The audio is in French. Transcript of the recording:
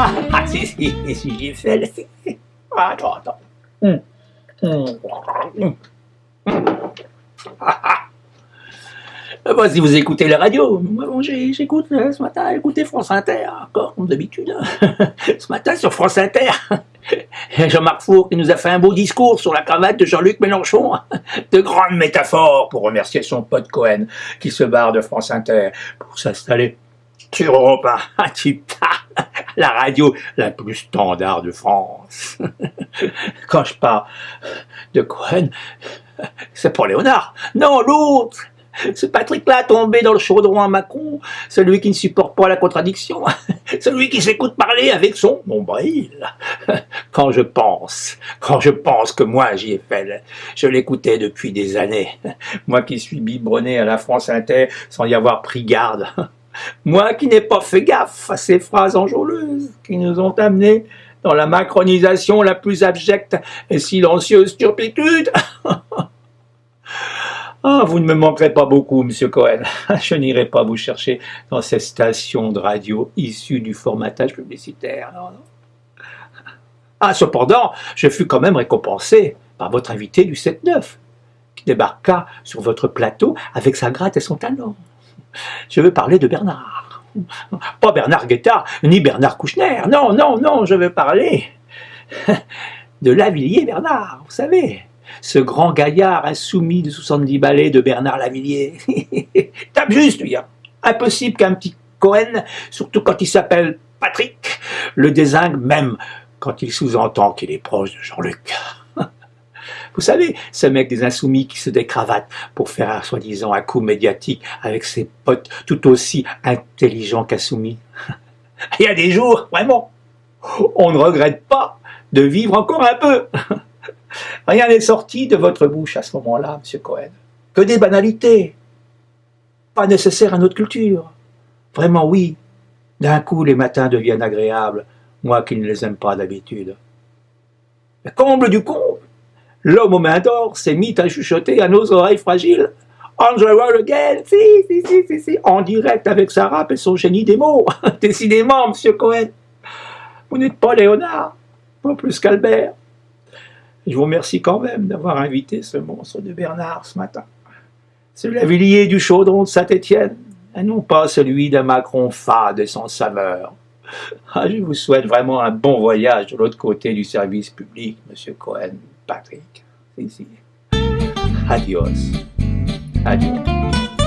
Ah si, si, si j'y fais, là, si. Ah, attends, attends. Hum. Hum. Hum. Ah, ah. Bah, si vous écoutez la radio, bon, j'écoute euh, ce matin, écoutez France Inter, encore comme d'habitude. ce matin sur France Inter, Jean-Marc Four qui nous a fait un beau discours sur la cravate de Jean-Luc Mélenchon. De grandes métaphores pour remercier son pote Cohen qui se barre de France Inter pour s'installer sur Europe 1. La radio la plus standard de France. Quand je parle de Cohen, c'est pas Léonard. Non, l'autre. Ce Patrick-là tombé dans le chaudron à Macron, celui qui ne supporte pas la contradiction, celui qui s'écoute parler avec son nombril. Quand je pense, quand je pense que moi fait, je l'écoutais depuis des années, moi qui suis biberonné à la France Inter sans y avoir pris garde, moi qui n'ai pas fait gaffe à ces phrases enjôleuses qui nous ont amenés dans la macronisation la plus abjecte et silencieuse turpitude. Ah, vous ne me manquerez pas beaucoup, monsieur Cohen. Je n'irai pas vous chercher dans ces stations de radio issues du formatage publicitaire. Ah, cependant, je fus quand même récompensé par votre invité du 7-9, qui débarqua sur votre plateau avec sa gratte et son talent. Je veux parler de Bernard. Pas Bernard Guettard, ni Bernard Kouchner. Non, non, non, je veux parler de Lavillier Bernard, vous savez ce grand gaillard insoumis de 70 balais de Bernard Lavillier. Tape juste, lui. hein. Impossible qu'un petit Cohen, surtout quand il s'appelle Patrick, le désingue même quand il sous-entend qu'il est proche de Jean-Luc. Vous savez, ce mec des insoumis qui se décravate pour faire un soi-disant un coup médiatique avec ses potes tout aussi intelligents qu'insoumis. Il y a des jours, vraiment, on ne regrette pas de vivre encore un peu. Rien n'est sorti de votre bouche à ce moment-là, Monsieur Cohen. Que des banalités. Pas nécessaires à notre culture. Vraiment, oui. D'un coup, les matins deviennent agréables, moi qui ne les aime pas d'habitude. Le comble du comble, l'homme aux mains d'or s'est mis à chuchoter à nos oreilles fragiles. On the again, si, si, si, si, si, en direct avec sa rap et son génie des mots. Décidément, Monsieur Cohen, vous n'êtes pas Léonard, pas plus qu'Albert. Je vous remercie quand même d'avoir invité ce monstre de Bernard ce matin. Ce Lavillier du chaudron de Saint-Étienne, et non pas celui d'un Macron fade et sans saveur. Ah, je vous souhaite vraiment un bon voyage de l'autre côté du service public, Monsieur Cohen, Patrick. Adios. Adios.